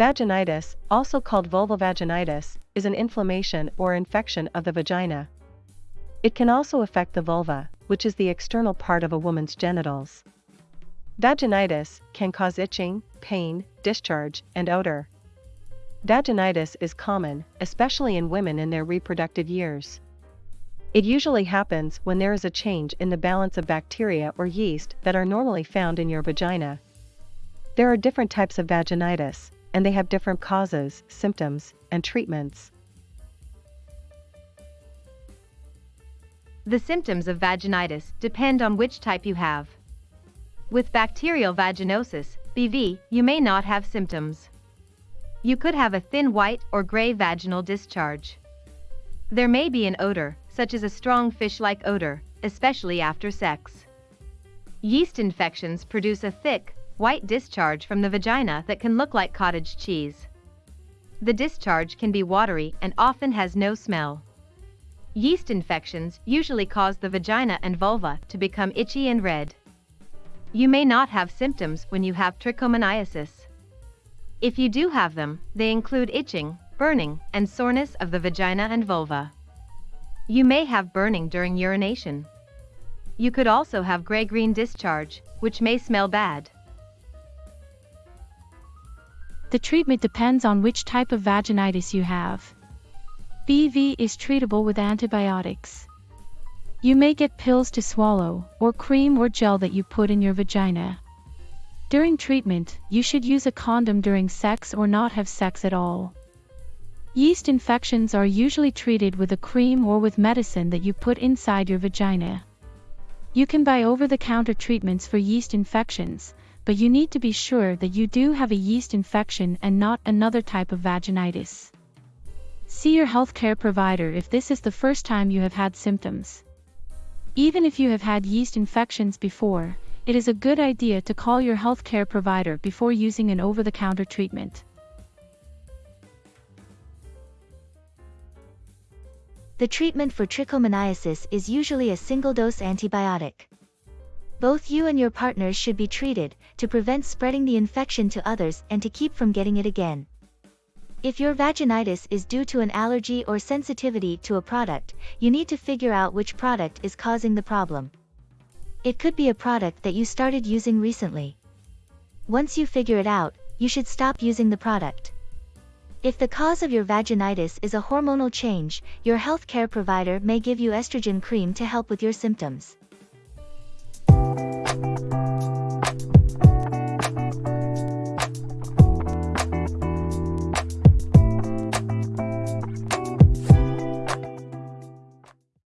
Vaginitis, also called vulvovaginitis, is an inflammation or infection of the vagina. It can also affect the vulva, which is the external part of a woman's genitals. Vaginitis can cause itching, pain, discharge, and odor. Vaginitis is common, especially in women in their reproductive years. It usually happens when there is a change in the balance of bacteria or yeast that are normally found in your vagina. There are different types of vaginitis, and they have different causes, symptoms, and treatments. The symptoms of vaginitis depend on which type you have. With bacterial vaginosis, BV, you may not have symptoms. You could have a thin white or gray vaginal discharge. There may be an odor, such as a strong fish-like odor, especially after sex. Yeast infections produce a thick, white discharge from the vagina that can look like cottage cheese. The discharge can be watery and often has no smell. Yeast infections usually cause the vagina and vulva to become itchy and red. You may not have symptoms when you have trichomoniasis. If you do have them, they include itching, burning, and soreness of the vagina and vulva. You may have burning during urination. You could also have gray-green discharge, which may smell bad. The treatment depends on which type of vaginitis you have. BV is treatable with antibiotics. You may get pills to swallow, or cream or gel that you put in your vagina. During treatment, you should use a condom during sex or not have sex at all. Yeast infections are usually treated with a cream or with medicine that you put inside your vagina. You can buy over-the-counter treatments for yeast infections, but you need to be sure that you do have a yeast infection and not another type of vaginitis. See your healthcare provider if this is the first time you have had symptoms. Even if you have had yeast infections before, it is a good idea to call your healthcare provider before using an over-the-counter treatment. The treatment for trichomoniasis is usually a single-dose antibiotic. Both you and your partners should be treated, to prevent spreading the infection to others and to keep from getting it again. If your vaginitis is due to an allergy or sensitivity to a product, you need to figure out which product is causing the problem. It could be a product that you started using recently. Once you figure it out, you should stop using the product. If the cause of your vaginitis is a hormonal change, your healthcare provider may give you estrogen cream to help with your symptoms.